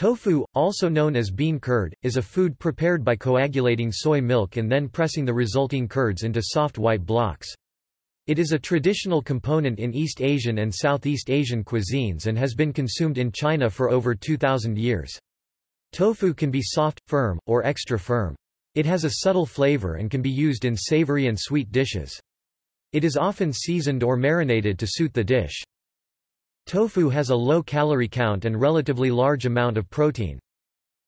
Tofu, also known as bean curd, is a food prepared by coagulating soy milk and then pressing the resulting curds into soft white blocks. It is a traditional component in East Asian and Southeast Asian cuisines and has been consumed in China for over 2,000 years. Tofu can be soft, firm, or extra firm. It has a subtle flavor and can be used in savory and sweet dishes. It is often seasoned or marinated to suit the dish. Tofu has a low calorie count and relatively large amount of protein.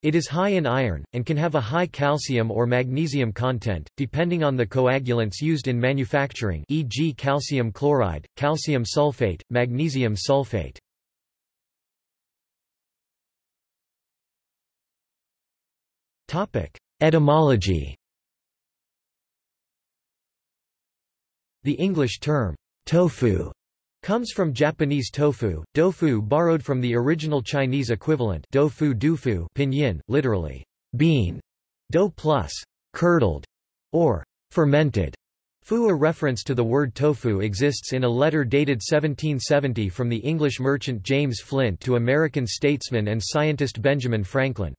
It is high in iron, and can have a high calcium or magnesium content, depending on the coagulants used in manufacturing e.g. calcium chloride, calcium sulfate, magnesium sulfate. Etymology The English term, tofu, comes from Japanese tofu, dofu borrowed from the original Chinese equivalent dofu dufu pinyin, literally, bean, do plus, curdled, or fermented. Fu a reference to the word tofu exists in a letter dated 1770 from the English merchant James Flint to American statesman and scientist Benjamin Franklin.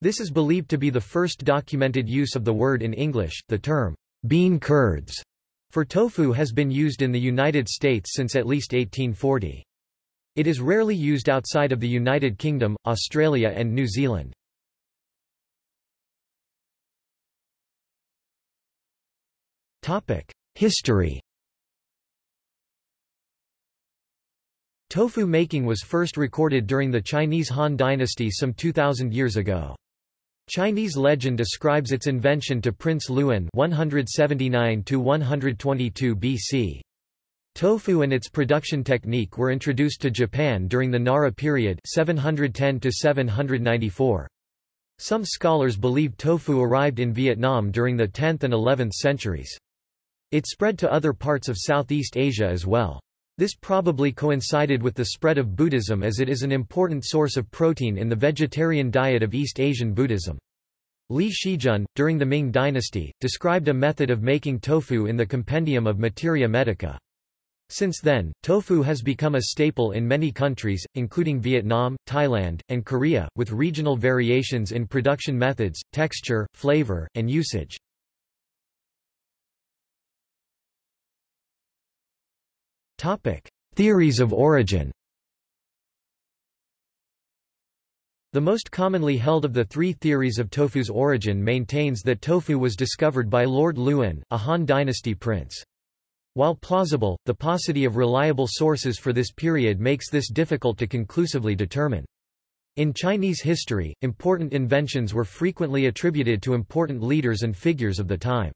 This is believed to be the first documented use of the word in English. The term, bean curds, for tofu has been used in the United States since at least 1840. It is rarely used outside of the United Kingdom, Australia and New Zealand. History Tofu making was first recorded during the Chinese Han Dynasty some 2,000 years ago. Chinese legend describes its invention to Prince Luan 179 BC. Tofu and its production technique were introduced to Japan during the Nara period 710 794. Some scholars believe tofu arrived in Vietnam during the 10th and 11th centuries. It spread to other parts of Southeast Asia as well. This probably coincided with the spread of Buddhism as it is an important source of protein in the vegetarian diet of East Asian Buddhism. Li Shizhen, during the Ming dynasty, described a method of making tofu in the Compendium of Materia Medica. Since then, tofu has become a staple in many countries, including Vietnam, Thailand, and Korea, with regional variations in production methods, texture, flavor, and usage. Topic: Theories of origin. The most commonly held of the three theories of tofu's origin maintains that tofu was discovered by Lord Luan, a Han dynasty prince. While plausible, the paucity of reliable sources for this period makes this difficult to conclusively determine. In Chinese history, important inventions were frequently attributed to important leaders and figures of the time.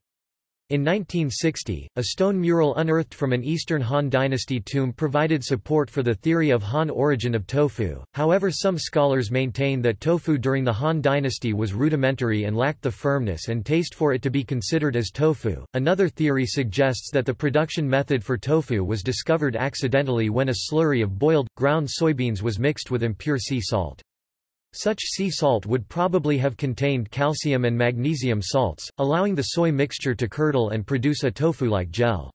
In 1960, a stone mural unearthed from an Eastern Han Dynasty tomb provided support for the theory of Han origin of tofu, however some scholars maintain that tofu during the Han Dynasty was rudimentary and lacked the firmness and taste for it to be considered as tofu. Another theory suggests that the production method for tofu was discovered accidentally when a slurry of boiled, ground soybeans was mixed with impure sea salt. Such sea salt would probably have contained calcium and magnesium salts, allowing the soy mixture to curdle and produce a tofu-like gel.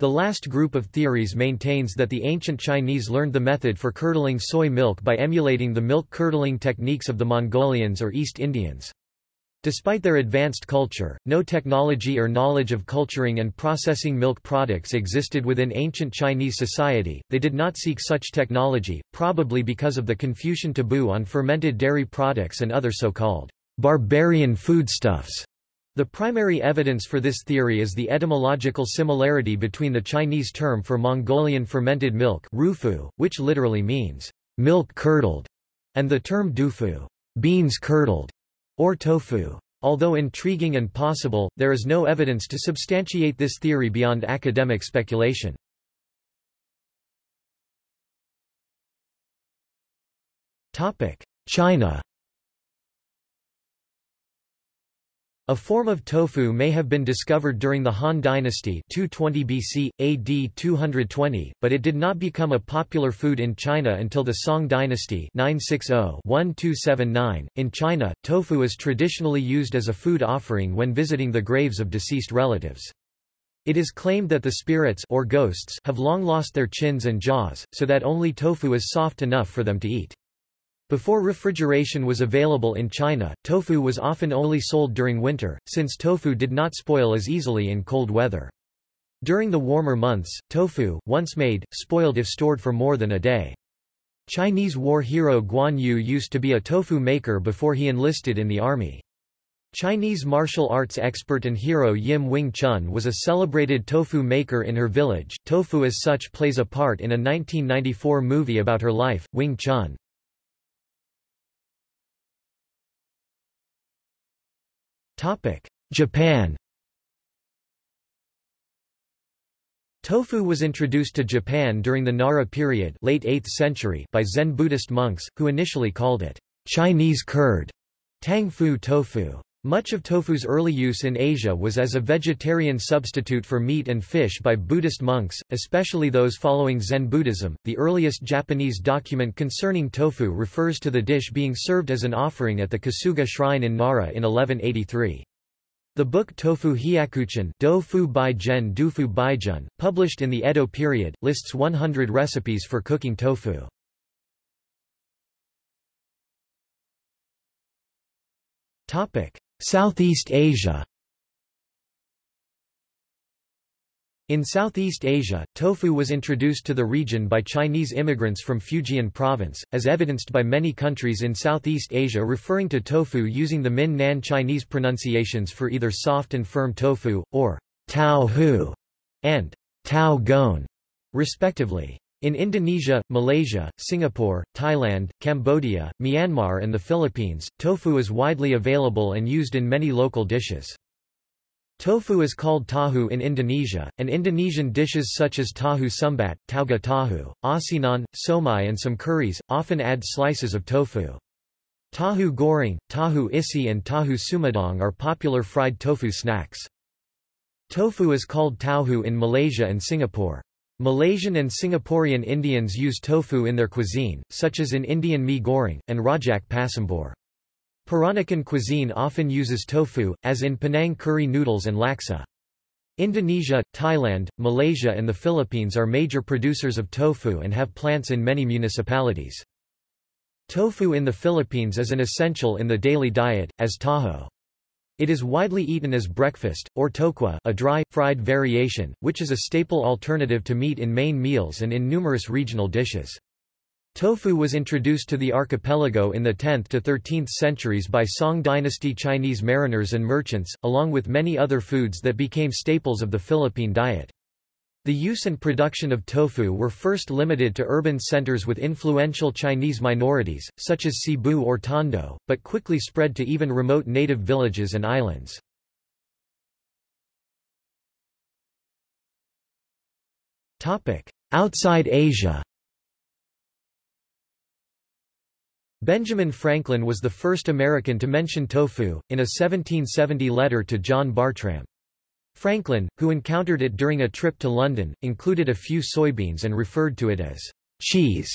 The last group of theories maintains that the ancient Chinese learned the method for curdling soy milk by emulating the milk curdling techniques of the Mongolians or East Indians. Despite their advanced culture, no technology or knowledge of culturing and processing milk products existed within ancient Chinese society. They did not seek such technology, probably because of the Confucian taboo on fermented dairy products and other so-called barbarian foodstuffs. The primary evidence for this theory is the etymological similarity between the Chinese term for Mongolian fermented milk, rufu, which literally means milk curdled, and the term dufu, beans curdled or tofu. Although intriguing and possible, there is no evidence to substantiate this theory beyond academic speculation. China A form of tofu may have been discovered during the Han Dynasty 220 BC, AD 220, but it did not become a popular food in China until the Song Dynasty 960-1279. .In China, tofu is traditionally used as a food offering when visiting the graves of deceased relatives. It is claimed that the spirits or ghosts have long lost their chins and jaws, so that only tofu is soft enough for them to eat. Before refrigeration was available in China, tofu was often only sold during winter, since tofu did not spoil as easily in cold weather. During the warmer months, tofu, once made, spoiled if stored for more than a day. Chinese war hero Guan Yu used to be a tofu maker before he enlisted in the army. Chinese martial arts expert and hero Yim Wing Chun was a celebrated tofu maker in her village. Tofu as such plays a part in a 1994 movie about her life, Wing Chun. Japan Tofu was introduced to Japan during the Nara period late 8th century by Zen Buddhist monks, who initially called it Chinese curd, tang fu tofu. Much of tofu's early use in Asia was as a vegetarian substitute for meat and fish by Buddhist monks, especially those following Zen Buddhism. The earliest Japanese document concerning tofu refers to the dish being served as an offering at the Kasuga shrine in Nara in 1183. The book Tofu Hyakuchin published in the Edo period, lists 100 recipes for cooking tofu. Southeast Asia In Southeast Asia, tofu was introduced to the region by Chinese immigrants from Fujian province, as evidenced by many countries in Southeast Asia referring to tofu using the Min-Nan Chinese pronunciations for either soft and firm tofu, or tau hu, and tau gon, respectively. In Indonesia, Malaysia, Singapore, Thailand, Cambodia, Myanmar and the Philippines, tofu is widely available and used in many local dishes. Tofu is called tahu in Indonesia, and Indonesian dishes such as tahu sumbat, tauge tahu, asinan, somai and some curries, often add slices of tofu. Tahu goreng, tahu isi and tahu sumedang are popular fried tofu snacks. Tofu is called tauhu in Malaysia and Singapore. Malaysian and Singaporean Indians use tofu in their cuisine, such as in Indian mee goreng, and rojak pasembur. Peranakan cuisine often uses tofu, as in Penang curry noodles and laksa. Indonesia, Thailand, Malaysia and the Philippines are major producers of tofu and have plants in many municipalities. Tofu in the Philippines is an essential in the daily diet, as taho. It is widely eaten as breakfast, or tokwa a dry, fried variation, which is a staple alternative to meat in main meals and in numerous regional dishes. Tofu was introduced to the archipelago in the 10th to 13th centuries by Song dynasty Chinese mariners and merchants, along with many other foods that became staples of the Philippine diet. The use and production of tofu were first limited to urban centers with influential Chinese minorities, such as Cebu or Tondo, but quickly spread to even remote native villages and islands. Outside Asia Benjamin Franklin was the first American to mention tofu, in a 1770 letter to John Bartram. Franklin, who encountered it during a trip to London, included a few soybeans and referred to it as cheese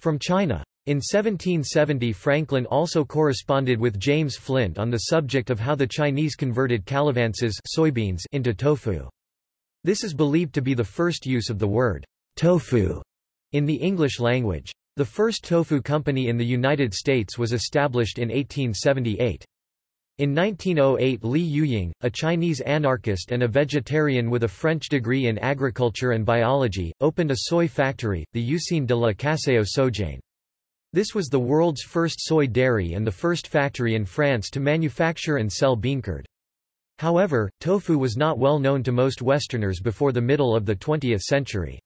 from China. In 1770 Franklin also corresponded with James Flint on the subject of how the Chinese converted calavances soybeans into tofu. This is believed to be the first use of the word tofu in the English language. The first tofu company in the United States was established in 1878. In 1908 Li Yuying, a Chinese anarchist and a vegetarian with a French degree in agriculture and biology, opened a soy factory, the Usine de la Caseo Sojane. This was the world's first soy dairy and the first factory in France to manufacture and sell bean curd. However, tofu was not well known to most Westerners before the middle of the 20th century.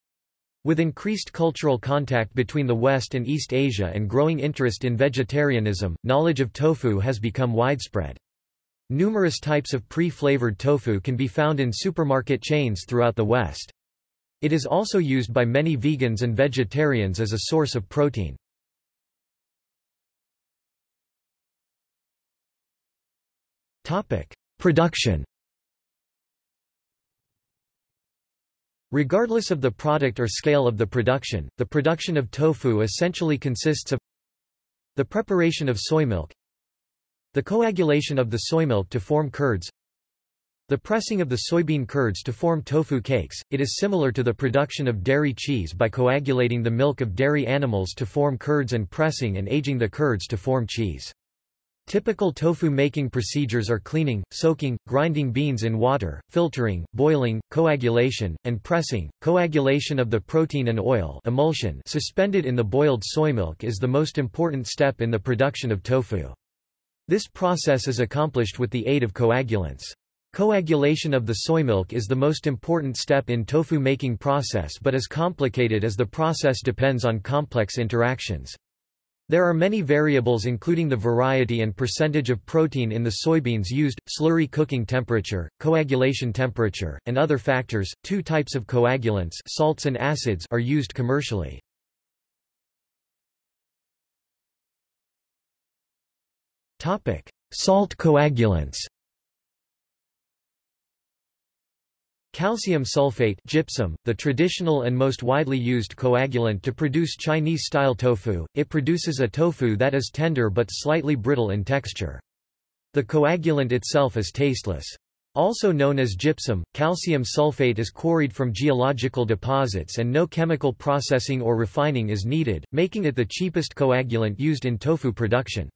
With increased cultural contact between the West and East Asia and growing interest in vegetarianism, knowledge of tofu has become widespread. Numerous types of pre-flavored tofu can be found in supermarket chains throughout the West. It is also used by many vegans and vegetarians as a source of protein. Production Regardless of the product or scale of the production, the production of tofu essentially consists of the preparation of soy milk, the coagulation of the soy milk to form curds, The pressing of the soybean curds to form tofu cakes, it is similar to the production of dairy cheese by coagulating the milk of dairy animals to form curds and pressing and aging the curds to form cheese. Typical tofu making procedures are cleaning, soaking, grinding beans in water, filtering, boiling, coagulation, and pressing. Coagulation of the protein and oil emulsion suspended in the boiled soy milk is the most important step in the production of tofu. This process is accomplished with the aid of coagulants. Coagulation of the soy milk is the most important step in tofu making process but is complicated as the process depends on complex interactions. There are many variables including the variety and percentage of protein in the soybeans used, slurry cooking temperature, coagulation temperature, and other factors. Two types of coagulants, salts and acids, are used commercially. Topic: Salt coagulants. Calcium sulfate gypsum, the traditional and most widely used coagulant to produce Chinese-style tofu, it produces a tofu that is tender but slightly brittle in texture. The coagulant itself is tasteless. Also known as gypsum, calcium sulfate is quarried from geological deposits and no chemical processing or refining is needed, making it the cheapest coagulant used in tofu production.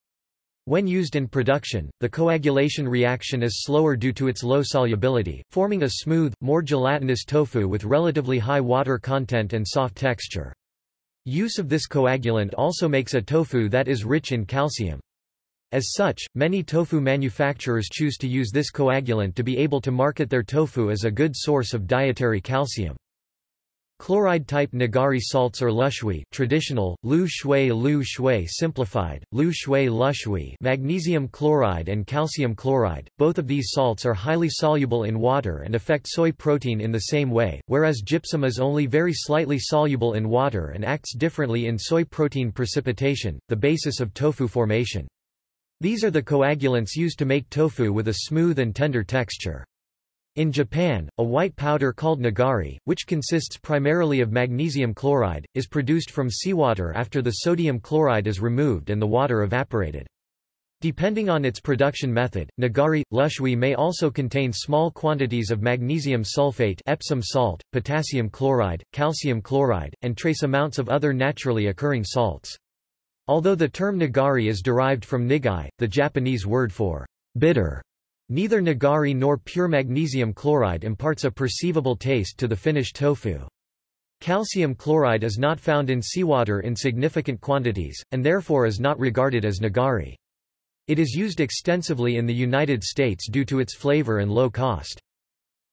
When used in production, the coagulation reaction is slower due to its low solubility, forming a smooth, more gelatinous tofu with relatively high water content and soft texture. Use of this coagulant also makes a tofu that is rich in calcium. As such, many tofu manufacturers choose to use this coagulant to be able to market their tofu as a good source of dietary calcium. Chloride-type Nigari salts or lushui traditional, lu shui lu shui simplified, lu shui magnesium chloride and calcium chloride, both of these salts are highly soluble in water and affect soy protein in the same way, whereas gypsum is only very slightly soluble in water and acts differently in soy protein precipitation, the basis of tofu formation. These are the coagulants used to make tofu with a smooth and tender texture. In Japan, a white powder called nigari, which consists primarily of magnesium chloride, is produced from seawater after the sodium chloride is removed and the water evaporated. Depending on its production method, nigari, lushui may also contain small quantities of magnesium sulfate Epsom salt, potassium chloride, calcium chloride, and trace amounts of other naturally occurring salts. Although the term nigari is derived from nigai, the Japanese word for bitter, Neither nigari nor pure magnesium chloride imparts a perceivable taste to the finished tofu. Calcium chloride is not found in seawater in significant quantities, and therefore is not regarded as nigari. It is used extensively in the United States due to its flavor and low cost.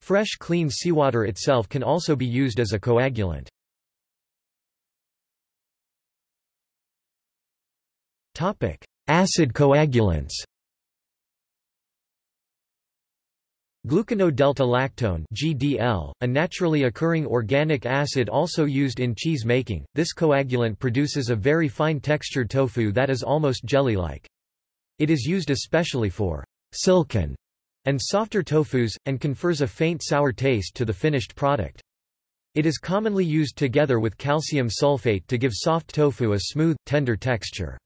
Fresh clean seawater itself can also be used as a coagulant. Acid coagulants Glucono-delta-lactone (GDL), a naturally occurring organic acid also used in cheese making. This coagulant produces a very fine textured tofu that is almost jelly-like. It is used especially for silken and softer tofus, and confers a faint sour taste to the finished product. It is commonly used together with calcium sulfate to give soft tofu a smooth, tender texture.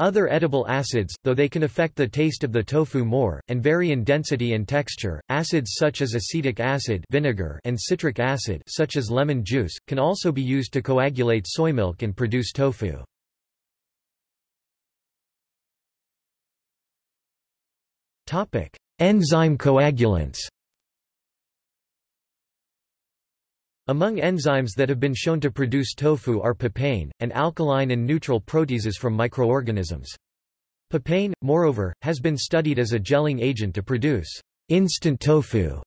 Other edible acids, though they can affect the taste of the tofu more, and vary in density and texture, acids such as acetic acid vinegar and citric acid such as lemon juice, can also be used to coagulate soy milk and produce tofu. Enzyme coagulants Among enzymes that have been shown to produce tofu are papain, and alkaline and neutral proteases from microorganisms. Papain, moreover, has been studied as a gelling agent to produce instant tofu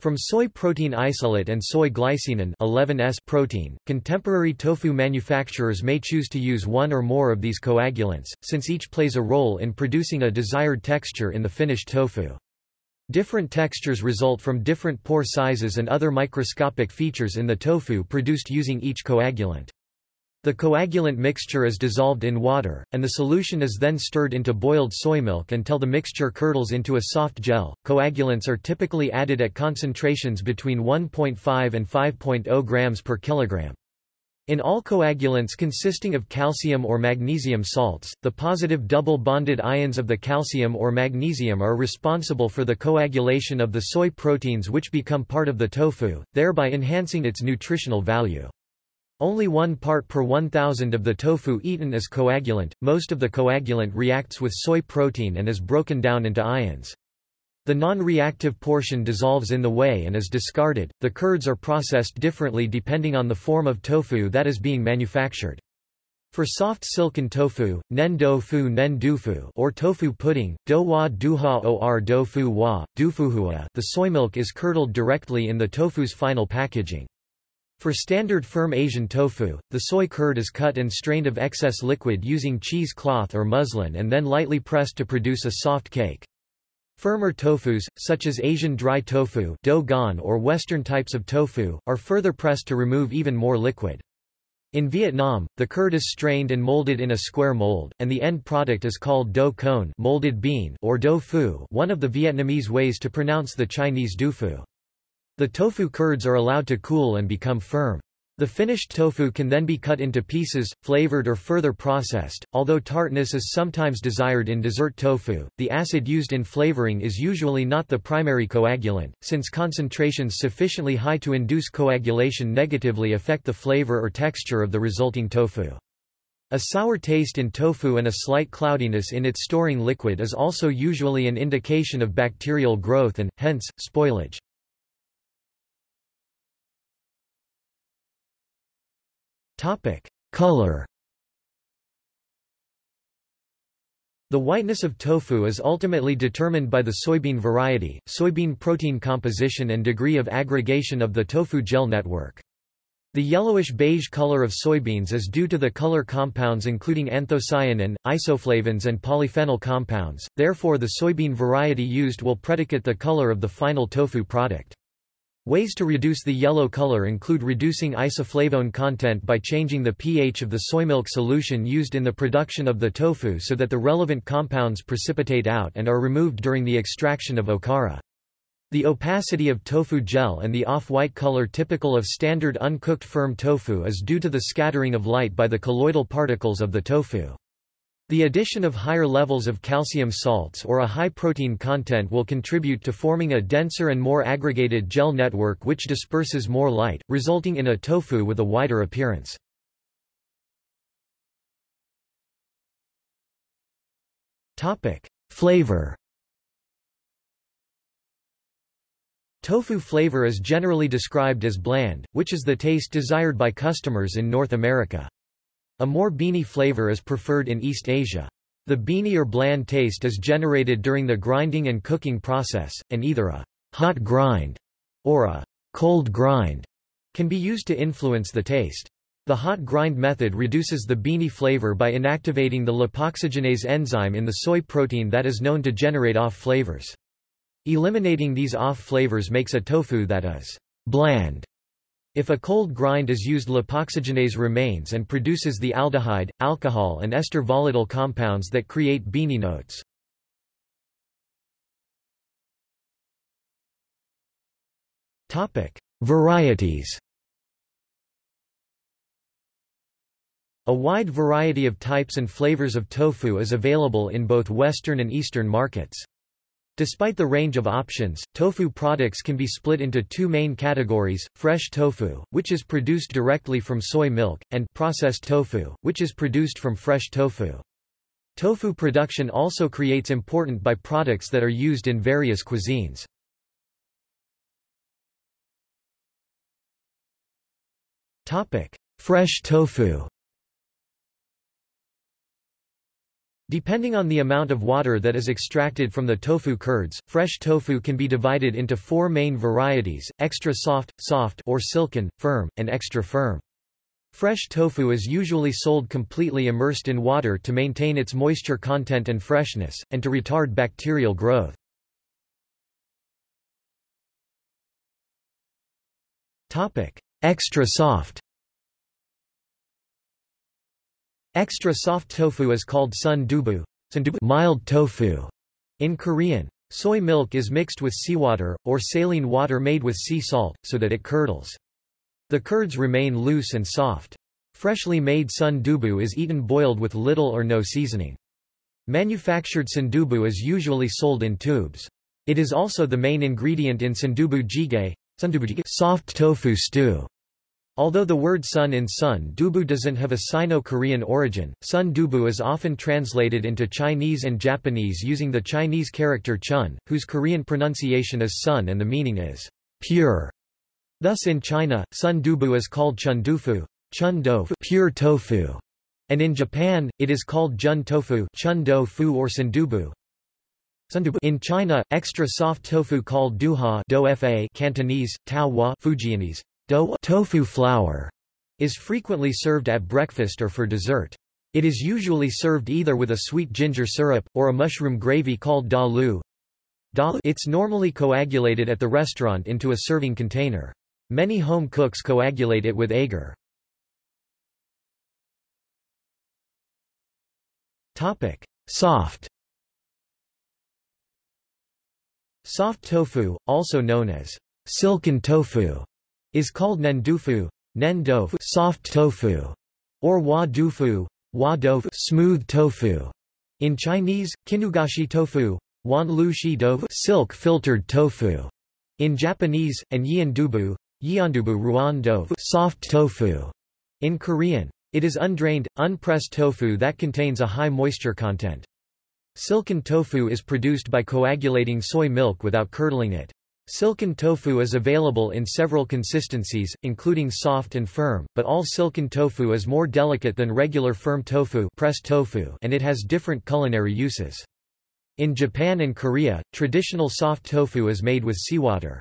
from soy protein isolate and soy glycinin 11S protein, contemporary tofu manufacturers may choose to use one or more of these coagulants, since each plays a role in producing a desired texture in the finished tofu. Different textures result from different pore sizes and other microscopic features in the tofu produced using each coagulant. The coagulant mixture is dissolved in water, and the solution is then stirred into boiled soy milk until the mixture curdles into a soft gel. Coagulants are typically added at concentrations between 1.5 and 5.0 grams per kilogram. In all coagulants consisting of calcium or magnesium salts, the positive double-bonded ions of the calcium or magnesium are responsible for the coagulation of the soy proteins which become part of the tofu, thereby enhancing its nutritional value. Only one part per 1,000 of the tofu eaten is coagulant, most of the coagulant reacts with soy protein and is broken down into ions. The non-reactive portion dissolves in the whey and is discarded. The curds are processed differently depending on the form of tofu that is being manufactured. For soft silken tofu, nen do fu nen dufu or tofu pudding, do wa duha or do fu wa, dufuhua, the soy milk is curdled directly in the tofu's final packaging. For standard firm Asian tofu, the soy curd is cut and strained of excess liquid using cheese cloth or muslin and then lightly pressed to produce a soft cake. Firmer tofus, such as Asian dry tofu or Western types of tofu, are further pressed to remove even more liquid. In Vietnam, the curd is strained and molded in a square mold, and the end product is called do cone molded bean or do one of the Vietnamese ways to pronounce the Chinese du phu. The tofu curds are allowed to cool and become firm. The finished tofu can then be cut into pieces, flavored or further processed. Although tartness is sometimes desired in dessert tofu, the acid used in flavoring is usually not the primary coagulant, since concentrations sufficiently high to induce coagulation negatively affect the flavor or texture of the resulting tofu. A sour taste in tofu and a slight cloudiness in its storing liquid is also usually an indication of bacterial growth and, hence, spoilage. Topic: Color. The whiteness of tofu is ultimately determined by the soybean variety, soybean protein composition and degree of aggregation of the tofu gel network. The yellowish-beige color of soybeans is due to the color compounds including anthocyanin, isoflavones and polyphenol compounds, therefore the soybean variety used will predicate the color of the final tofu product. Ways to reduce the yellow color include reducing isoflavone content by changing the pH of the soymilk solution used in the production of the tofu so that the relevant compounds precipitate out and are removed during the extraction of okara. The opacity of tofu gel and the off-white color typical of standard uncooked firm tofu is due to the scattering of light by the colloidal particles of the tofu. The addition of higher levels of calcium salts or a high protein content will contribute to forming a denser and more aggregated gel network which disperses more light, resulting in a tofu with a wider appearance. Flavor Tofu flavor is generally described as bland, which is the taste desired by customers in North America. A more beany flavor is preferred in East Asia. The beany or bland taste is generated during the grinding and cooking process, and either a hot grind or a cold grind can be used to influence the taste. The hot grind method reduces the beany flavor by inactivating the lipoxygenase enzyme in the soy protein that is known to generate off flavors. Eliminating these off flavors makes a tofu that is bland if a cold grind is used lipoxygenase remains and produces the aldehyde, alcohol and ester volatile compounds that create beany notes. Varieties A wide variety of types and flavors of tofu is available in both Western and Eastern markets. Despite the range of options, tofu products can be split into two main categories, fresh tofu, which is produced directly from soy milk, and processed tofu, which is produced from fresh tofu. Tofu production also creates important byproducts that are used in various cuisines. Fresh tofu Depending on the amount of water that is extracted from the tofu curds, fresh tofu can be divided into four main varieties, extra soft, soft or silken, firm, and extra firm. Fresh tofu is usually sold completely immersed in water to maintain its moisture content and freshness, and to retard bacterial growth. Extra soft Extra soft tofu is called sun dubu, mild tofu in Korean. Soy milk is mixed with seawater, or saline water made with sea salt, so that it curdles. The curds remain loose and soft. Freshly made sundubu is eaten boiled with little or no seasoning. Manufactured sundubu is usually sold in tubes. It is also the main ingredient in sundubu jjigae, soft tofu stew. Although the word sun in sun dubu doesn't have a Sino-Korean origin, sun dubu is often translated into Chinese and Japanese using the Chinese character chun, whose Korean pronunciation is sun and the meaning is pure. Thus in China, sun dubu is called chundufu, chun do pure tofu, and in Japan, it is called jun tofu chun do fu or sundubu. In China, extra soft tofu called duha do fa Cantonese, tao Fujianese, do tofu flour is frequently served at breakfast or for dessert. It is usually served either with a sweet ginger syrup, or a mushroom gravy called da lu. It's normally coagulated at the restaurant into a serving container. Many home cooks coagulate it with agar. Topic. Soft Soft tofu, also known as silken tofu, is called nendufu, nendo soft tofu, or wa dufu, wa dofu smooth tofu. In Chinese, kinugoshi tofu, wan lu shi dofu silk filtered tofu. In Japanese, and yiandubu, yiandubu ruan dofu soft tofu. In Korean, it is undrained, unpressed tofu that contains a high moisture content. Silken tofu is produced by coagulating soy milk without curdling it. Silken tofu is available in several consistencies, including soft and firm, but all silken tofu is more delicate than regular firm tofu, pressed tofu and it has different culinary uses. In Japan and Korea, traditional soft tofu is made with seawater.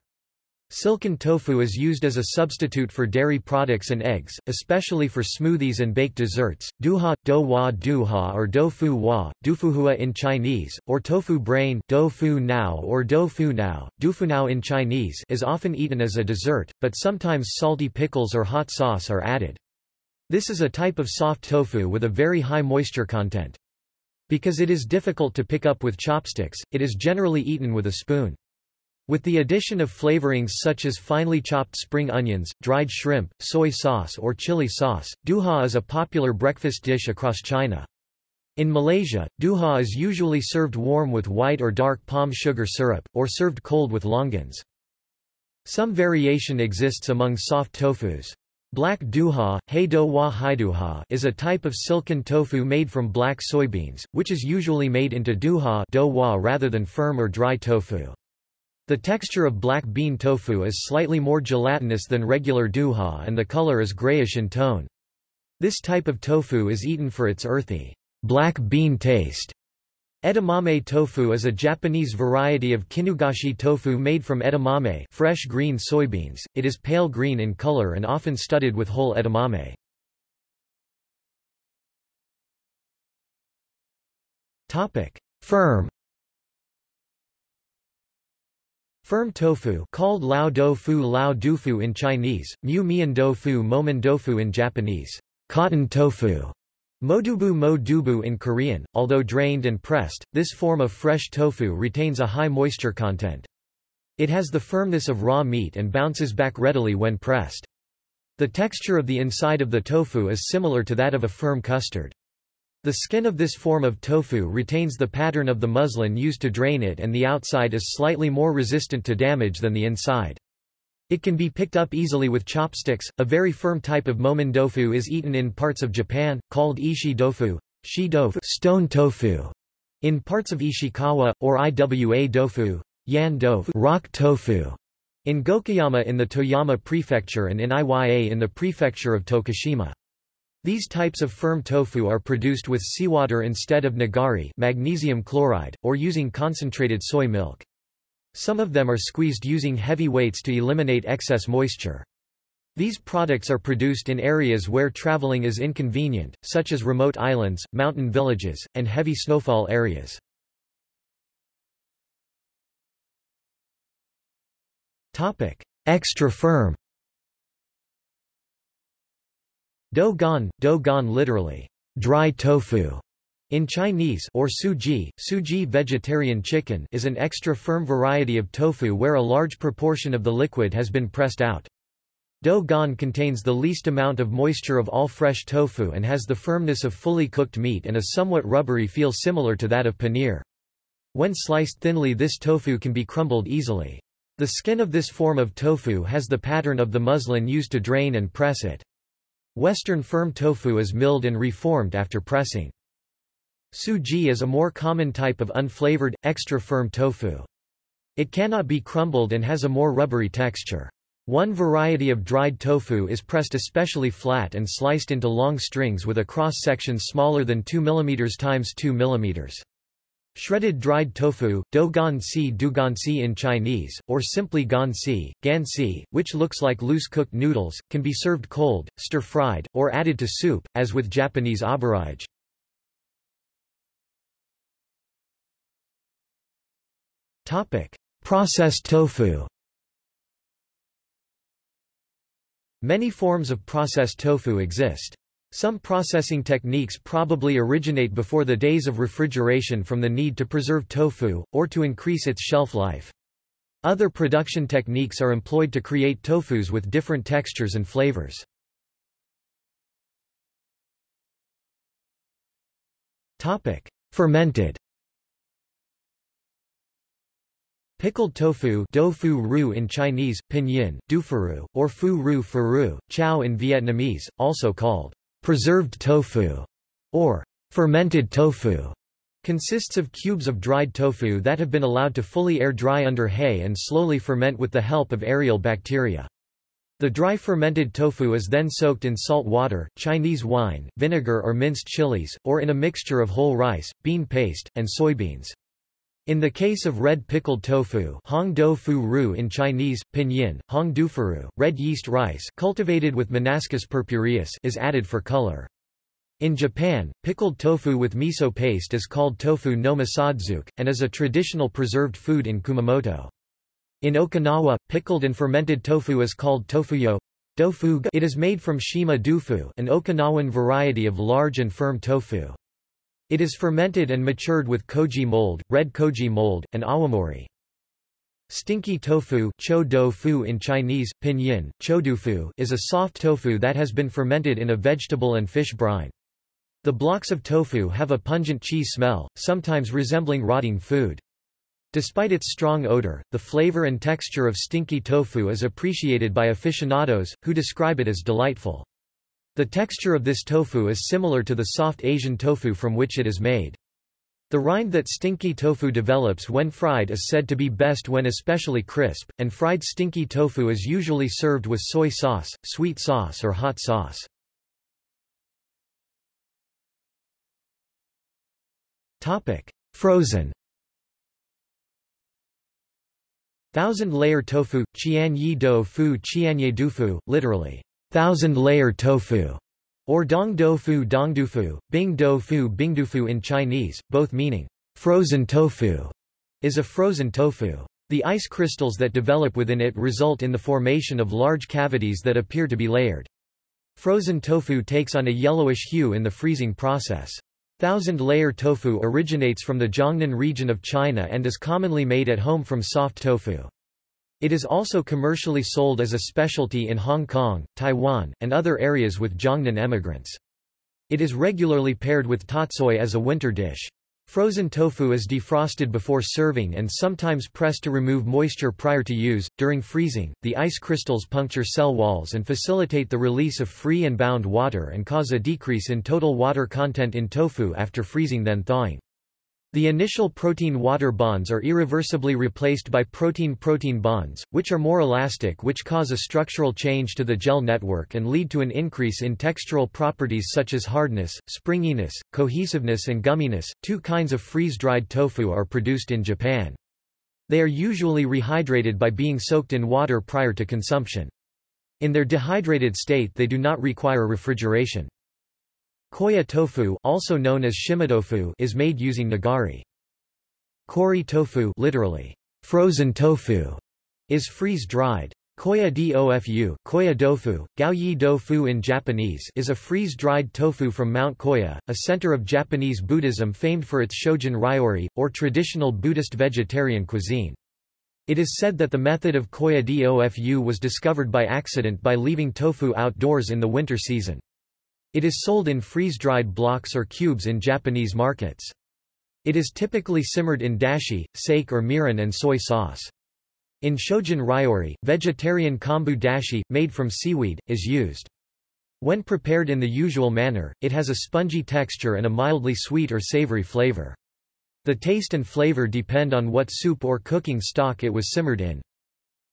Silken tofu is used as a substitute for dairy products and eggs, especially for smoothies and baked desserts. Duha, do wa duha or do fu wa, dufuhua in Chinese, or tofu brain do fu nao or do fu nao, dufunao in Chinese is often eaten as a dessert, but sometimes salty pickles or hot sauce are added. This is a type of soft tofu with a very high moisture content. Because it is difficult to pick up with chopsticks, it is generally eaten with a spoon. With the addition of flavorings such as finely chopped spring onions, dried shrimp, soy sauce or chili sauce, duha is a popular breakfast dish across China. In Malaysia, duha is usually served warm with white or dark palm sugar syrup, or served cold with longans. Some variation exists among soft tofus. Black duha, heidowa haiduha is a type of silken tofu made from black soybeans, which is usually made into duha rather than firm or dry tofu. The texture of black bean tofu is slightly more gelatinous than regular duha and the color is grayish in tone. This type of tofu is eaten for its earthy, black bean taste. Edamame tofu is a Japanese variety of kinugoshi tofu made from edamame fresh green soybeans. It is pale green in color and often studded with whole edamame. Firm Firm tofu called lao fu lao dufu in Chinese, mu mian fu momen dofu in Japanese, cotton tofu, modubu mo dubu in Korean. Although drained and pressed, this form of fresh tofu retains a high moisture content. It has the firmness of raw meat and bounces back readily when pressed. The texture of the inside of the tofu is similar to that of a firm custard. The skin of this form of tofu retains the pattern of the muslin used to drain it and the outside is slightly more resistant to damage than the inside. It can be picked up easily with chopsticks. A very firm type of momen tofu is eaten in parts of Japan, called ishi tofu, shi tofu, stone tofu. In parts of Ishikawa, or Iwa tofu, yan tofu, rock tofu. In Gokayama in the Toyama prefecture and in Iya in the prefecture of Tokushima. These types of firm tofu are produced with seawater instead of nigari magnesium chloride, or using concentrated soy milk. Some of them are squeezed using heavy weights to eliminate excess moisture. These products are produced in areas where traveling is inconvenient, such as remote islands, mountain villages, and heavy snowfall areas. Extra firm Do-gan, do-gan literally, dry tofu, in Chinese or suji, suji vegetarian chicken is an extra firm variety of tofu where a large proportion of the liquid has been pressed out. Do gan contains the least amount of moisture of all fresh tofu and has the firmness of fully cooked meat and a somewhat rubbery feel similar to that of paneer. When sliced thinly this tofu can be crumbled easily. The skin of this form of tofu has the pattern of the muslin used to drain and press it. Western firm tofu is milled and reformed after pressing. Suji is a more common type of unflavored, extra-firm tofu. It cannot be crumbled and has a more rubbery texture. One variety of dried tofu is pressed especially flat and sliced into long strings with a cross-section smaller than 2 mm x 2 mm. Shredded dried tofu, do gan si du gan si in Chinese, or simply gan si, gan si, which looks like loose cooked noodles, can be served cold, stir-fried, or added to soup, as with Japanese aburaage. Processed tofu Many forms of processed tofu exist. Some processing techniques probably originate before the days of refrigeration from the need to preserve tofu, or to increase its shelf life. Other production techniques are employed to create tofus with different textures and flavors. Fermented Pickled tofu fu ru in Chinese, pinyin, dufaru, or fu ru faru, chow in Vietnamese, also called preserved tofu or fermented tofu, consists of cubes of dried tofu that have been allowed to fully air dry under hay and slowly ferment with the help of aerial bacteria. The dry fermented tofu is then soaked in salt water, Chinese wine, vinegar or minced chilies, or in a mixture of whole rice, bean paste, and soybeans. In the case of red pickled tofu Hong Do Fu Ru in Chinese, pinyin, Hong Dufaru, red yeast rice cultivated with Monascus purpureus is added for color. In Japan, pickled tofu with miso paste is called tofu no misozuke, and is a traditional preserved food in Kumamoto. In Okinawa, pickled and fermented tofu is called tofuyo. It is made from shima dufu an Okinawan variety of large and firm tofu. It is fermented and matured with koji mold, red koji mold, and awamori. Stinky tofu cho in Chinese, pinyin, chodufu is a soft tofu that has been fermented in a vegetable and fish brine. The blocks of tofu have a pungent cheese smell, sometimes resembling rotting food. Despite its strong odor, the flavor and texture of stinky tofu is appreciated by aficionados, who describe it as delightful. The texture of this tofu is similar to the soft Asian tofu from which it is made. The rind that stinky tofu develops when fried is said to be best when especially crisp, and fried stinky tofu is usually served with soy sauce, sweet sauce or hot sauce. Topic: Frozen Thousand-layer tofu, qian yi do fu qianye dufu, literally, thousand-layer tofu, or dong dofu dongdufu, bing dofu bingdufu in Chinese, both meaning frozen tofu, is a frozen tofu. The ice crystals that develop within it result in the formation of large cavities that appear to be layered. Frozen tofu takes on a yellowish hue in the freezing process. Thousand-layer tofu originates from the Jiangnan region of China and is commonly made at home from soft tofu. It is also commercially sold as a specialty in Hong Kong, Taiwan, and other areas with Jiangnan emigrants. It is regularly paired with tatsoi as a winter dish. Frozen tofu is defrosted before serving and sometimes pressed to remove moisture prior to use. During freezing, the ice crystals puncture cell walls and facilitate the release of free and bound water and cause a decrease in total water content in tofu after freezing then thawing. The initial protein-water bonds are irreversibly replaced by protein-protein bonds, which are more elastic which cause a structural change to the gel network and lead to an increase in textural properties such as hardness, springiness, cohesiveness and gumminess. Two kinds of freeze-dried tofu are produced in Japan. They are usually rehydrated by being soaked in water prior to consumption. In their dehydrated state they do not require refrigeration. Koya tofu, also known as shimatofu, is made using nigari. Kori tofu, literally frozen tofu, is freeze-dried. Koya dofu, koya dofu, gaoyi dofu in Japanese, is a freeze-dried tofu from Mount Koya, a center of Japanese Buddhism famed for its shojin ryori, or traditional Buddhist vegetarian cuisine. It is said that the method of Koya dofu was discovered by accident by leaving tofu outdoors in the winter season. It is sold in freeze-dried blocks or cubes in Japanese markets. It is typically simmered in dashi, sake or mirin and soy sauce. In Shojin Ryori, vegetarian kombu dashi, made from seaweed, is used. When prepared in the usual manner, it has a spongy texture and a mildly sweet or savory flavor. The taste and flavor depend on what soup or cooking stock it was simmered in.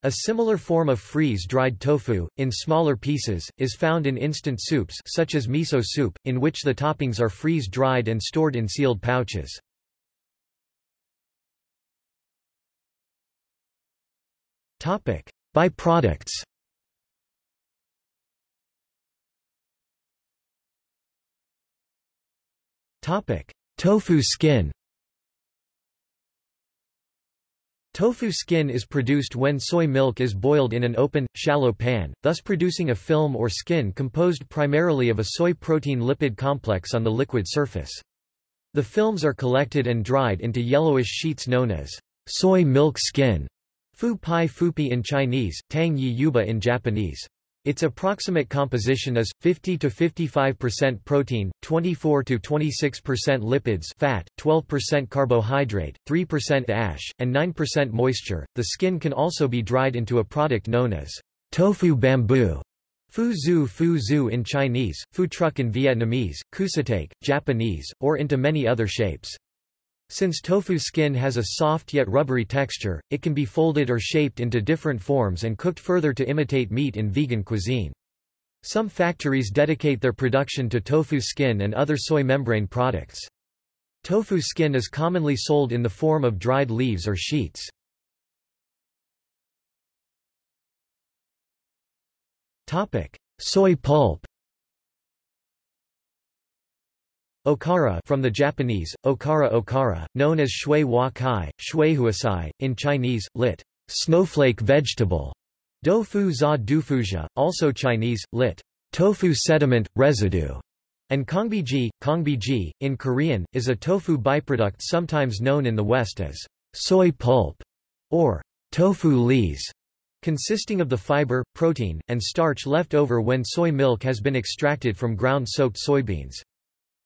A similar form of freeze-dried tofu, in smaller pieces, is found in instant soups such as miso soup, in which the toppings are freeze-dried and stored in sealed pouches. Topic: Byproducts. Topic: Tofu skin. Tofu skin is produced when soy milk is boiled in an open, shallow pan, thus producing a film or skin composed primarily of a soy protein lipid complex on the liquid surface. The films are collected and dried into yellowish sheets known as soy milk skin. Fu pai fupi in Chinese, tang yi yuba in Japanese. Its approximate composition is 50 to 55% protein, 24 to 26% lipids, fat, 12% carbohydrate, 3% ash, and 9% moisture. The skin can also be dried into a product known as tofu bamboo. Fu zu fu zu in Chinese, fu truck in Vietnamese, kusatake, Japanese, or into many other shapes. Since tofu skin has a soft yet rubbery texture, it can be folded or shaped into different forms and cooked further to imitate meat in vegan cuisine. Some factories dedicate their production to tofu skin and other soy membrane products. Tofu skin is commonly sold in the form of dried leaves or sheets. Soy pulp Okara from the Japanese, okara okara, known as shui wa kai, shui huasai, in Chinese, lit. Snowflake vegetable. Dofu za dufuja, also Chinese, lit. Tofu sediment, residue. And kongbiji, kongbiji, in Korean, is a tofu byproduct sometimes known in the West as soy pulp or tofu lees, consisting of the fiber, protein, and starch left over when soy milk has been extracted from ground-soaked soybeans.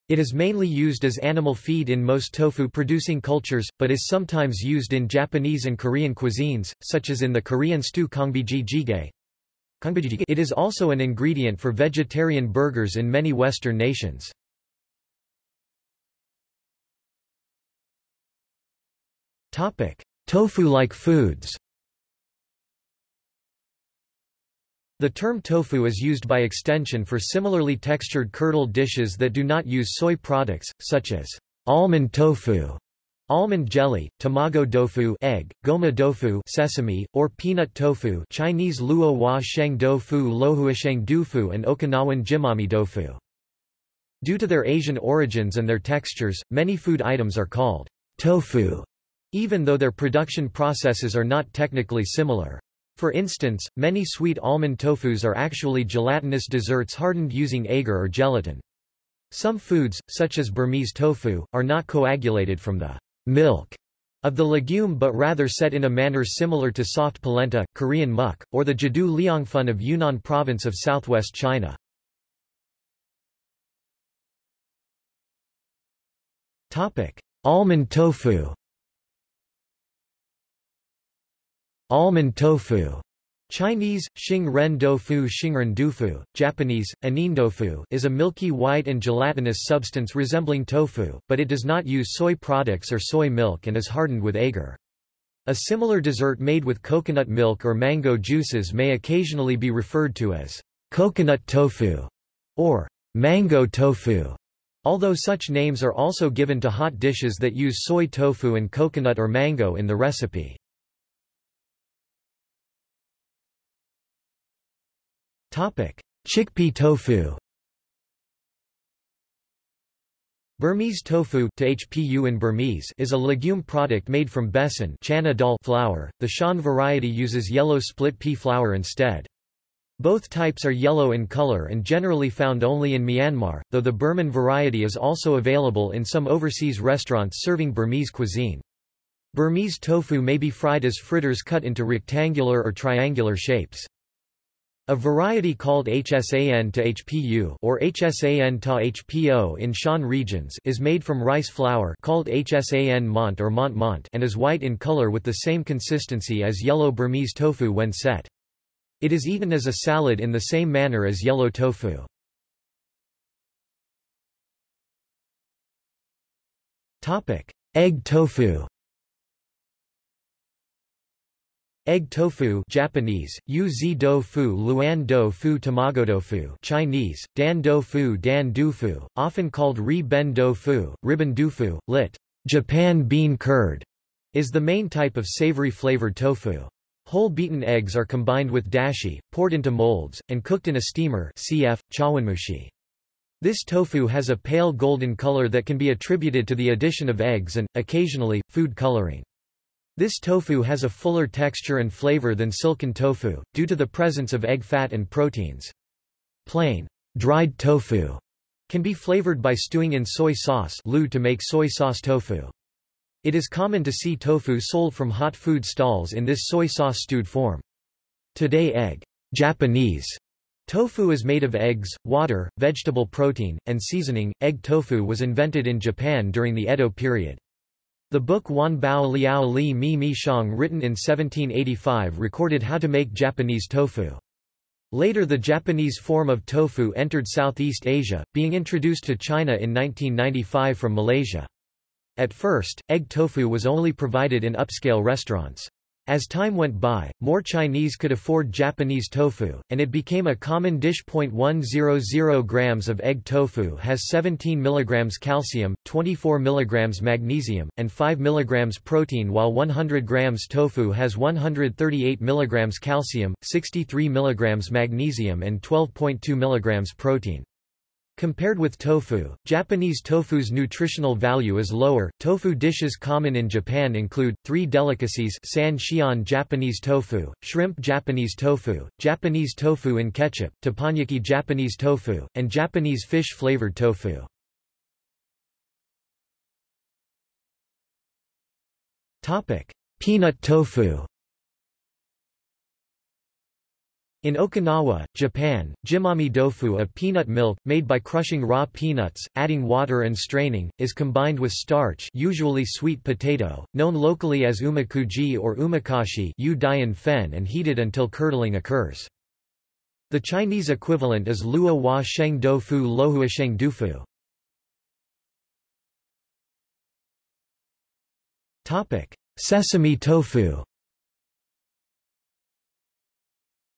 It is mainly used as animal feed in most tofu-producing cultures, but is sometimes used in Japanese and Korean cuisines, such as in the Korean stew kongbiji jjigae. It is also an ingredient for vegetarian burgers in many Western nations. Tofu-like foods The term tofu is used by extension for similarly textured curdled dishes that do not use soy products, such as almond tofu, almond jelly, tamago tofu egg, goma tofu sesame, or peanut tofu Chinese luo sheng tofu lohuasheng dufu and Okinawan jimami tofu. Due to their Asian origins and their textures, many food items are called tofu, even though their production processes are not technically similar. For instance, many sweet almond tofus are actually gelatinous desserts hardened using agar or gelatin. Some foods, such as Burmese tofu, are not coagulated from the milk of the legume but rather set in a manner similar to soft polenta, Korean muk, or the jadu liangfun of Yunnan province of southwest China. Almond tofu Almond tofu Chinese, Xing Ren Dofu Xingren Dufu, Japanese, Anindofu is a milky white and gelatinous substance resembling tofu, but it does not use soy products or soy milk and is hardened with agar. A similar dessert made with coconut milk or mango juices may occasionally be referred to as coconut tofu or mango tofu, although such names are also given to hot dishes that use soy tofu and coconut or mango in the recipe. Chickpea tofu Burmese tofu in Burmese is a legume product made from besan chana dal flour. The Shan variety uses yellow split pea flour instead. Both types are yellow in color and generally found only in Myanmar, though the Burman variety is also available in some overseas restaurants serving Burmese cuisine. Burmese tofu may be fried as fritters cut into rectangular or triangular shapes. A variety called HSAN to HPU or HSAN ta HPO in Shan regions is made from rice flour called HSAN mont or mont mont and is white in color with the same consistency as yellow Burmese tofu when set. It is eaten as a salad in the same manner as yellow tofu. Egg tofu Egg tofu Japanese, Yu do fu Luan do fu Tamago tofu Chinese, Dan do fu Dan du fu, often called Ri Ben do fu, Riben dufu, lit. Japan bean curd, is the main type of savory flavored tofu. Whole beaten eggs are combined with dashi, poured into molds, and cooked in a steamer cf. chawanmushi. This tofu has a pale golden color that can be attributed to the addition of eggs and, occasionally, food coloring. This tofu has a fuller texture and flavor than silken tofu, due to the presence of egg fat and proteins. Plain, dried tofu can be flavored by stewing in soy sauce to make soy sauce tofu. It is common to see tofu sold from hot food stalls in this soy sauce stewed form. Today egg Japanese tofu is made of eggs, water, vegetable protein, and seasoning. Egg tofu was invented in Japan during the Edo period. The book Wan Bao Liao Li Mi Mi Shang written in 1785 recorded how to make Japanese tofu. Later the Japanese form of tofu entered Southeast Asia, being introduced to China in 1995 from Malaysia. At first, egg tofu was only provided in upscale restaurants. As time went by, more Chinese could afford Japanese tofu, and it became a common dish. 100 grams of egg tofu has 17 mg calcium, 24 mg magnesium, and 5 mg protein while 100 grams tofu has 138 mg calcium, 63 mg magnesium and 12.2 mg protein. Compared with tofu, Japanese tofu's nutritional value is lower. Tofu dishes common in Japan include three delicacies: san shion Japanese tofu, shrimp Japanese tofu, Japanese tofu in ketchup, teppanyaki Japanese tofu, and Japanese fish flavored tofu. Topic: Peanut tofu. In Okinawa, Japan, jimami dofu a peanut milk, made by crushing raw peanuts, adding water and straining, is combined with starch usually sweet potato, known locally as umakuji or umakashi and heated until curdling occurs. The Chinese equivalent is lua wa sheng dofu lohua sheng dufu. Sesame tofu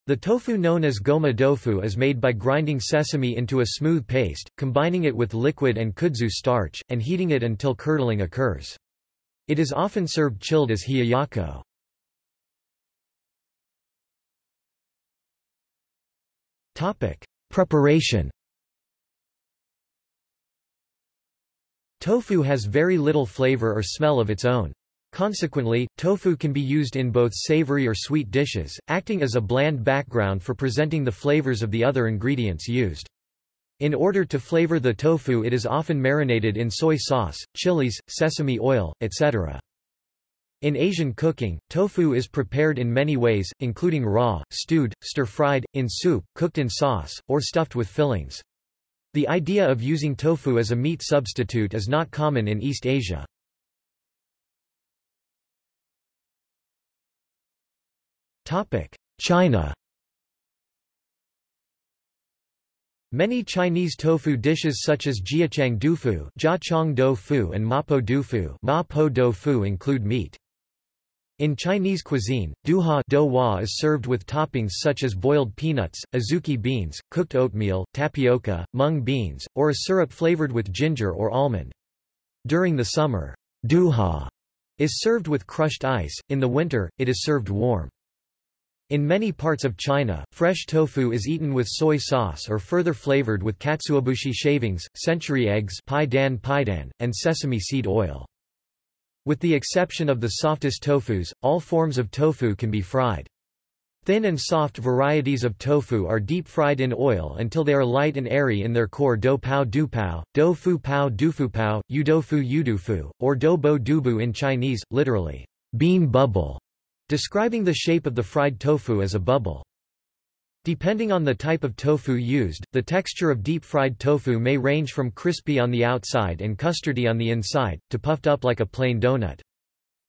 The tofu known as goma tofu is made by grinding sesame into a smooth paste, combining it with liquid and kudzu starch, and heating it until curdling occurs. It is often served chilled as hiyayako. Preparation Tofu has very little flavor or smell of its own. Consequently, tofu can be used in both savory or sweet dishes, acting as a bland background for presenting the flavors of the other ingredients used. In order to flavor the tofu it is often marinated in soy sauce, chilies, sesame oil, etc. In Asian cooking, tofu is prepared in many ways, including raw, stewed, stir-fried, in soup, cooked in sauce, or stuffed with fillings. The idea of using tofu as a meat substitute is not common in East Asia. China Many Chinese tofu dishes such as jiachang dufu, jiachang doufu and mapo dufu, mapo doufu include meat. In Chinese cuisine, duha douhua is served with toppings such as boiled peanuts, azuki beans, cooked oatmeal, tapioca, mung beans, or a syrup flavored with ginger or almond. During the summer, duha is served with crushed ice, in the winter, it is served warm. In many parts of China, fresh tofu is eaten with soy sauce or further flavored with katsuobushi shavings, century eggs paidan paidan, and sesame seed oil. With the exception of the softest tofus, all forms of tofu can be fried. Thin and soft varieties of tofu are deep-fried in oil until they are light and airy in their core do pao du pao, do fu pao du fu pao, udofu yudufu, or do bo dubu in Chinese, literally, bean bubble, describing the shape of the fried tofu as a bubble. Depending on the type of tofu used, the texture of deep-fried tofu may range from crispy on the outside and custardy on the inside, to puffed up like a plain donut.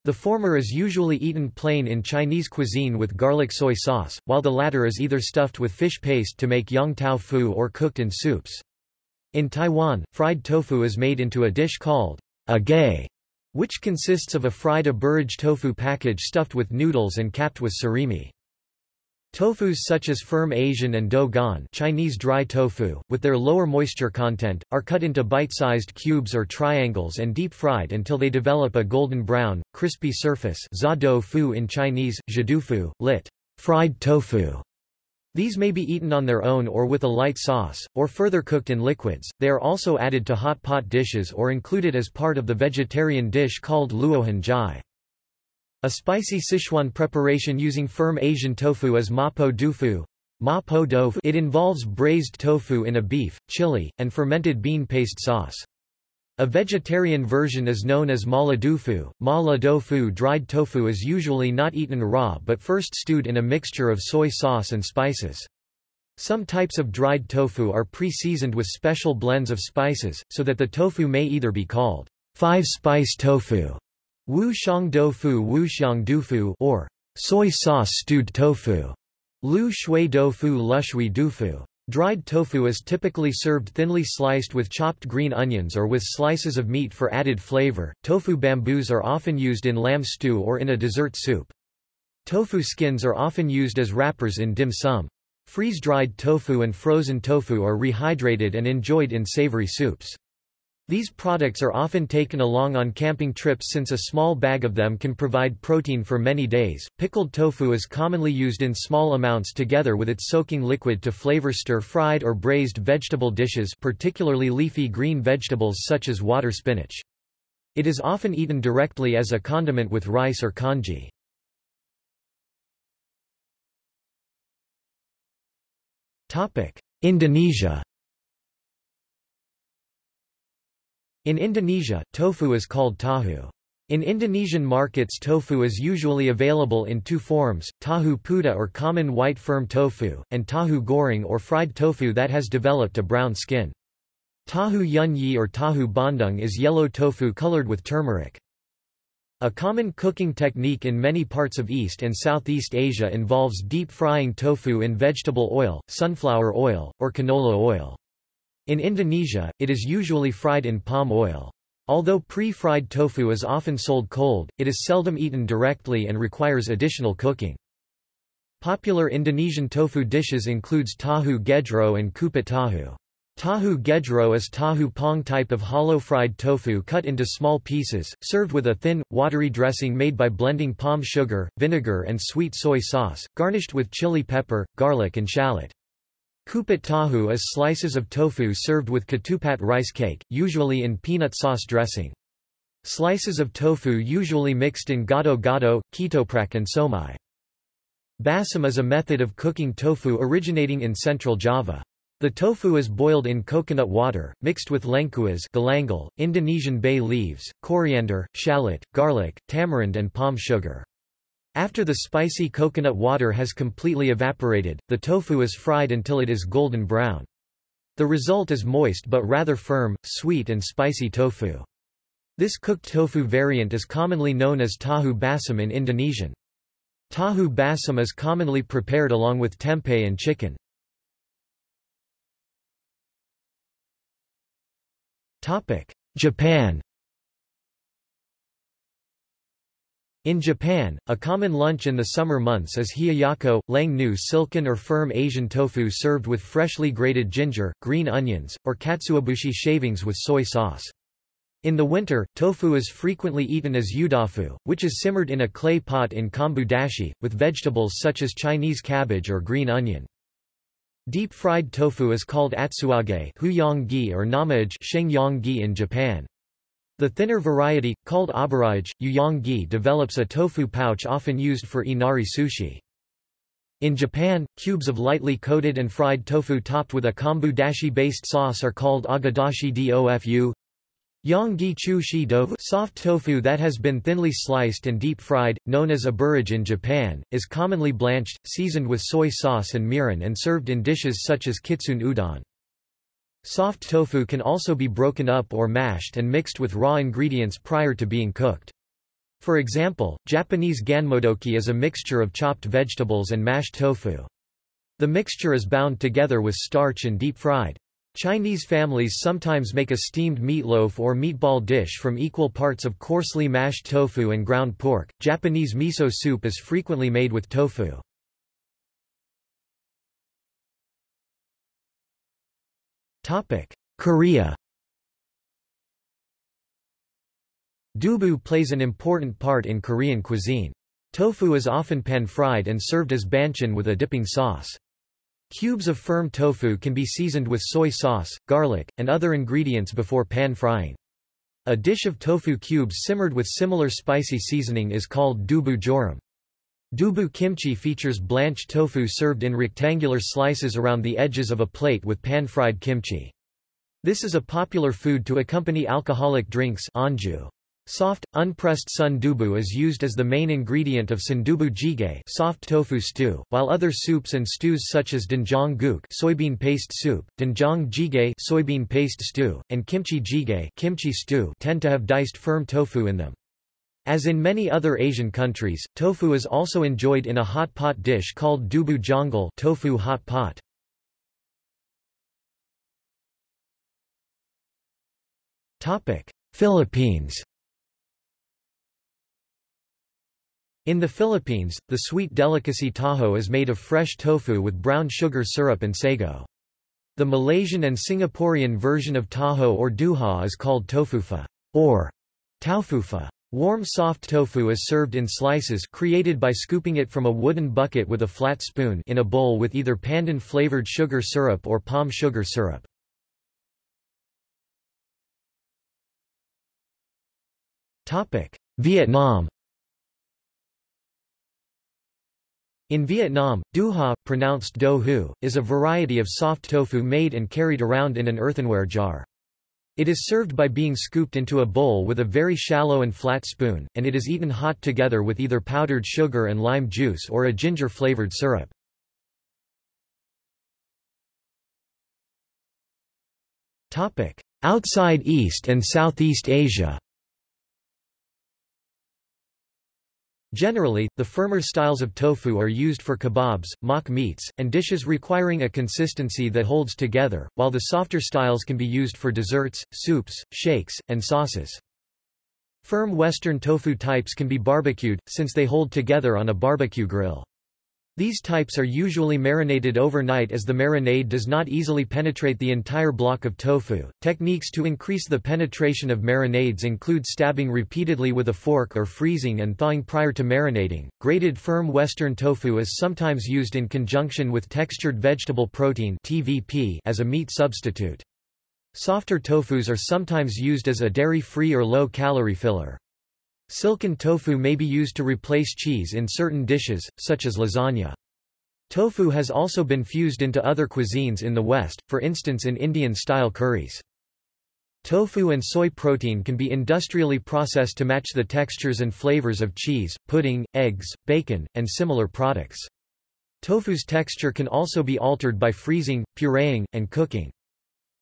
The former is usually eaten plain in Chinese cuisine with garlic soy sauce, while the latter is either stuffed with fish paste to make yong tau fu or cooked in soups. In Taiwan, fried tofu is made into a dish called a gay, which consists of a fried aburage tofu package stuffed with noodles and capped with surimi. Tofus such as firm Asian and dougan Chinese dry tofu, with their lower moisture content, are cut into bite-sized cubes or triangles and deep-fried until they develop a golden brown, crispy surface za in Chinese, zhidufu, lit. fried tofu. These may be eaten on their own or with a light sauce, or further cooked in liquids. They are also added to hot pot dishes or included as part of the vegetarian dish called luohan jai. A spicy Sichuan preparation using firm Asian tofu is mapo dufu. It involves braised tofu in a beef, chili, and fermented bean paste sauce. A vegetarian version is known as mala dufu. Mala dofu dried tofu is usually not eaten raw but first stewed in a mixture of soy sauce and spices. Some types of dried tofu are pre-seasoned with special blends of spices, so that the tofu may either be called five-spice tofu Wu Xiang Doufu Wu Xiang Dufu or soy sauce stewed tofu. Lu Shui Doufu Lushui Dufu. Dried tofu is typically served thinly sliced with chopped green onions or with slices of meat for added flavor. Tofu bamboos are often used in lamb stew or in a dessert soup. Tofu skins are often used as wrappers in dim sum. Freeze-dried tofu and frozen tofu are rehydrated and enjoyed in savory soups. These products are often taken along on camping trips since a small bag of them can provide protein for many days. Pickled tofu is commonly used in small amounts together with its soaking liquid to flavor stir-fried or braised vegetable dishes particularly leafy green vegetables such as water spinach. It is often eaten directly as a condiment with rice or congee. Indonesia In Indonesia, tofu is called tahu. In Indonesian markets tofu is usually available in two forms, tahu puda or common white firm tofu, and tahu goreng or fried tofu that has developed a brown skin. Tahu yun yi or tahu bandung is yellow tofu colored with turmeric. A common cooking technique in many parts of East and Southeast Asia involves deep frying tofu in vegetable oil, sunflower oil, or canola oil. In Indonesia, it is usually fried in palm oil. Although pre-fried tofu is often sold cold, it is seldom eaten directly and requires additional cooking. Popular Indonesian tofu dishes includes tahu gedro and kupat tahu. Tahu gedro is tahu pong type of hollow fried tofu cut into small pieces, served with a thin, watery dressing made by blending palm sugar, vinegar and sweet soy sauce, garnished with chili pepper, garlic and shallot. Kupat tahu is slices of tofu served with ketupat rice cake, usually in peanut sauce dressing. Slices of tofu usually mixed in gado-gado, ketoprak and siomay. Basam is a method of cooking tofu originating in central Java. The tofu is boiled in coconut water, mixed with lengkuas galangal, Indonesian bay leaves, coriander, shallot, garlic, tamarind and palm sugar. After the spicy coconut water has completely evaporated, the tofu is fried until it is golden brown. The result is moist but rather firm, sweet and spicy tofu. This cooked tofu variant is commonly known as tahu basam in Indonesian. Tahu basam is commonly prepared along with tempeh and chicken. Japan In Japan, a common lunch in the summer months is hiyayako, lang nu silken or firm Asian tofu served with freshly grated ginger, green onions, or katsuobushi shavings with soy sauce. In the winter, tofu is frequently eaten as udafu, which is simmered in a clay pot in kombu dashi, with vegetables such as Chinese cabbage or green onion. Deep-fried tofu is called atsuage or namaage in Japan. The thinner variety, called aburage, yuyonggi develops a tofu pouch often used for inari sushi. In Japan, cubes of lightly coated and fried tofu topped with a kombu dashi-based sauce are called agedashi dofu. Yonggi chu shi tofu soft tofu that has been thinly sliced and deep-fried, known as aburage in Japan, is commonly blanched, seasoned with soy sauce and mirin and served in dishes such as kitsune udon. Soft tofu can also be broken up or mashed and mixed with raw ingredients prior to being cooked. For example, Japanese ganmodoki is a mixture of chopped vegetables and mashed tofu. The mixture is bound together with starch and deep-fried. Chinese families sometimes make a steamed meatloaf or meatball dish from equal parts of coarsely mashed tofu and ground pork. Japanese miso soup is frequently made with tofu. Topic: Korea. Dubu plays an important part in Korean cuisine. Tofu is often pan-fried and served as banchan with a dipping sauce. Cubes of firm tofu can be seasoned with soy sauce, garlic, and other ingredients before pan-frying. A dish of tofu cubes simmered with similar spicy seasoning is called dubu jorim. Dubu kimchi features blanched tofu served in rectangular slices around the edges of a plate with pan-fried kimchi. This is a popular food to accompany alcoholic drinks anju. Soft, unpressed sundubu is used as the main ingredient of sundubu jjigae soft tofu stew, while other soups and stews such as doenjang guk soybean paste soup, doenjang jjigae soybean paste stew, and kimchi jjigae kimchi stew tend to have diced firm tofu in them. As in many other Asian countries, tofu is also enjoyed in a hot pot dish called dubu jeongol tofu hot pot. Topic: Philippines In the Philippines, the sweet delicacy taho is made of fresh tofu with brown sugar syrup and sago. The Malaysian and Singaporean version of taho or duha is called tofufa or taufufa. Warm soft tofu is served in slices created by scooping it from a wooden bucket with a flat spoon in a bowl with either pandan-flavored sugar syrup or palm sugar syrup. Vietnam In Vietnam, duha, pronounced do hu, is a variety of soft tofu made and carried around in an earthenware jar. It is served by being scooped into a bowl with a very shallow and flat spoon, and it is eaten hot together with either powdered sugar and lime juice or a ginger-flavored syrup. Outside East and Southeast Asia Generally, the firmer styles of tofu are used for kebabs, mock meats, and dishes requiring a consistency that holds together, while the softer styles can be used for desserts, soups, shakes, and sauces. Firm Western tofu types can be barbecued, since they hold together on a barbecue grill. These types are usually marinated overnight as the marinade does not easily penetrate the entire block of tofu. Techniques to increase the penetration of marinades include stabbing repeatedly with a fork or freezing and thawing prior to marinating. Grated firm western tofu is sometimes used in conjunction with textured vegetable protein (TVP) as a meat substitute. Softer tofus are sometimes used as a dairy-free or low-calorie filler. Silken tofu may be used to replace cheese in certain dishes, such as lasagna. Tofu has also been fused into other cuisines in the West, for instance in Indian-style curries. Tofu and soy protein can be industrially processed to match the textures and flavors of cheese, pudding, eggs, bacon, and similar products. Tofu's texture can also be altered by freezing, pureeing, and cooking.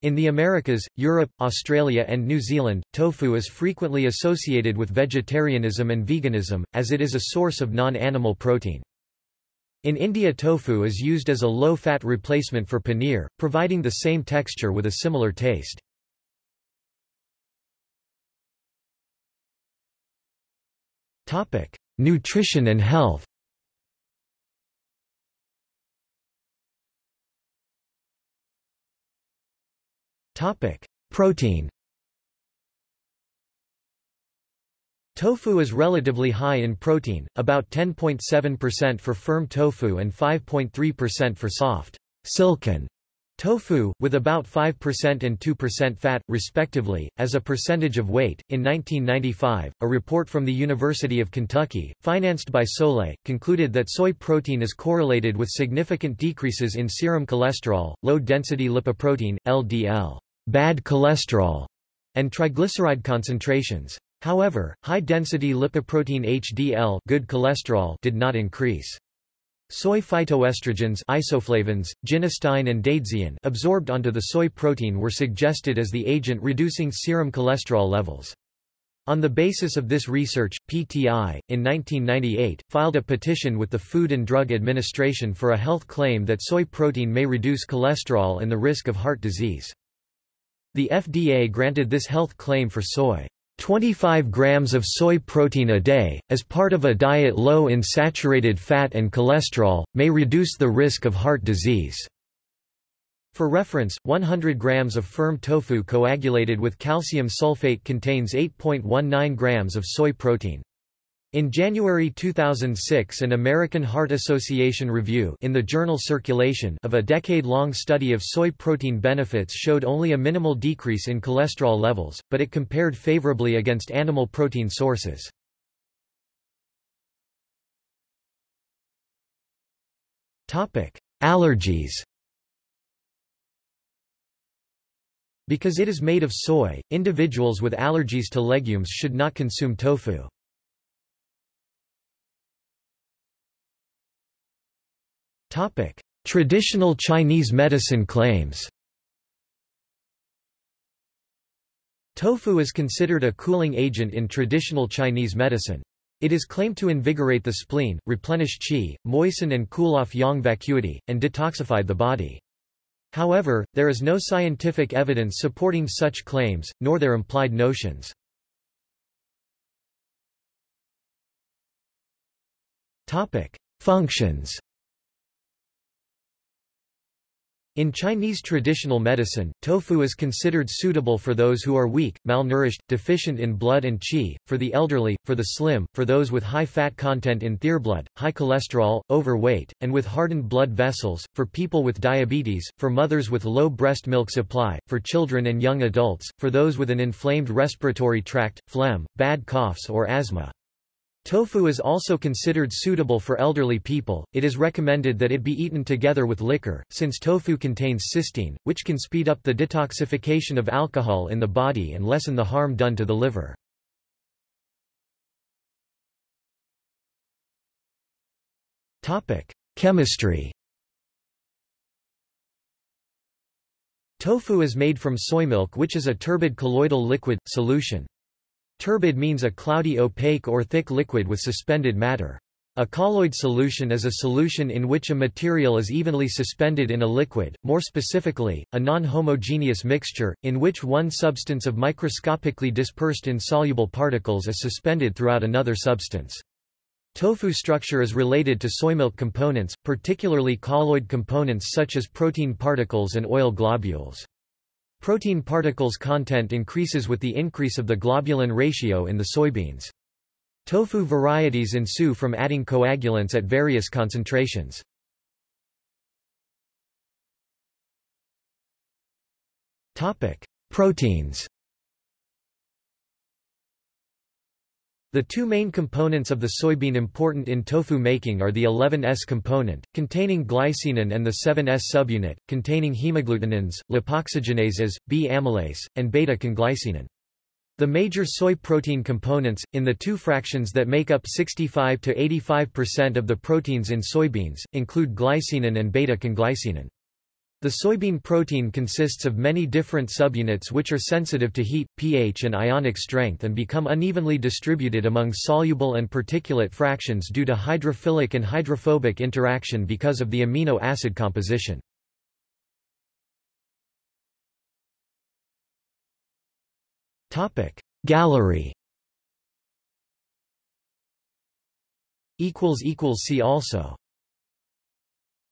In the Americas, Europe, Australia and New Zealand, tofu is frequently associated with vegetarianism and veganism, as it is a source of non-animal protein. In India tofu is used as a low-fat replacement for paneer, providing the same texture with a similar taste. Nutrition and health Topic: Protein. Tofu is relatively high in protein, about 10.7% for firm tofu and 5.3% for soft, silken Tofu, with about 5% and 2% fat, respectively, as a percentage of weight. In 1995, a report from the University of Kentucky, financed by Solae, concluded that soy protein is correlated with significant decreases in serum cholesterol, low-density lipoprotein, LDL, bad cholesterol, and triglyceride concentrations. However, high-density lipoprotein HDL good cholesterol did not increase. Soy phytoestrogens isoflavones, genistein and daidzein absorbed onto the soy protein were suggested as the agent reducing serum cholesterol levels. On the basis of this research, PTI, in 1998, filed a petition with the Food and Drug Administration for a health claim that soy protein may reduce cholesterol and the risk of heart disease. The FDA granted this health claim for soy. 25 grams of soy protein a day, as part of a diet low in saturated fat and cholesterol, may reduce the risk of heart disease. For reference, 100 grams of firm tofu coagulated with calcium sulfate contains 8.19 grams of soy protein. In January 2006 an American Heart Association review in the journal Circulation of a decade-long study of soy protein benefits showed only a minimal decrease in cholesterol levels, but it compared favorably against animal protein sources. Allergies Because it is made of soy, individuals with allergies to legumes should not consume tofu. Traditional Chinese medicine claims. Tofu is considered a cooling agent in traditional Chinese medicine. It is claimed to invigorate the spleen, replenish qi, moisten and cool off yang vacuity, and detoxify the body. However, there is no scientific evidence supporting such claims, nor their implied notions. Functions In Chinese traditional medicine, tofu is considered suitable for those who are weak, malnourished, deficient in blood and qi, for the elderly, for the slim, for those with high fat content in blood, high cholesterol, overweight, and with hardened blood vessels, for people with diabetes, for mothers with low breast milk supply, for children and young adults, for those with an inflamed respiratory tract, phlegm, bad coughs or asthma. Tofu is also considered suitable for elderly people. It is recommended that it be eaten together with liquor, since tofu contains cysteine, which can speed up the detoxification of alcohol in the body and lessen the harm done to the liver. Topic: Chemistry. Tofu is made from soy milk which is a turbid colloidal liquid, solution. Turbid means a cloudy opaque or thick liquid with suspended matter. A colloid solution is a solution in which a material is evenly suspended in a liquid, more specifically, a non-homogeneous mixture, in which one substance of microscopically dispersed insoluble particles is suspended throughout another substance. Tofu structure is related to soymilk components, particularly colloid components such as protein particles and oil globules. Protein particles content increases with the increase of the globulin ratio in the soybeans. Tofu varieties ensue from adding coagulants at various concentrations. Proteins The two main components of the soybean important in tofu making are the 11S component, containing glycinin and the 7S subunit, containing hemagglutinins, lipoxygenases, B-amylase, and beta-conglycinin. The major soy protein components, in the two fractions that make up 65 to 85% of the proteins in soybeans, include glycinin and beta-conglycinin. The soybean protein consists of many different subunits which are sensitive to heat, pH and ionic strength and become unevenly distributed among soluble and particulate fractions due to hydrophilic and hydrophobic interaction because of the amino acid composition. Gallery See also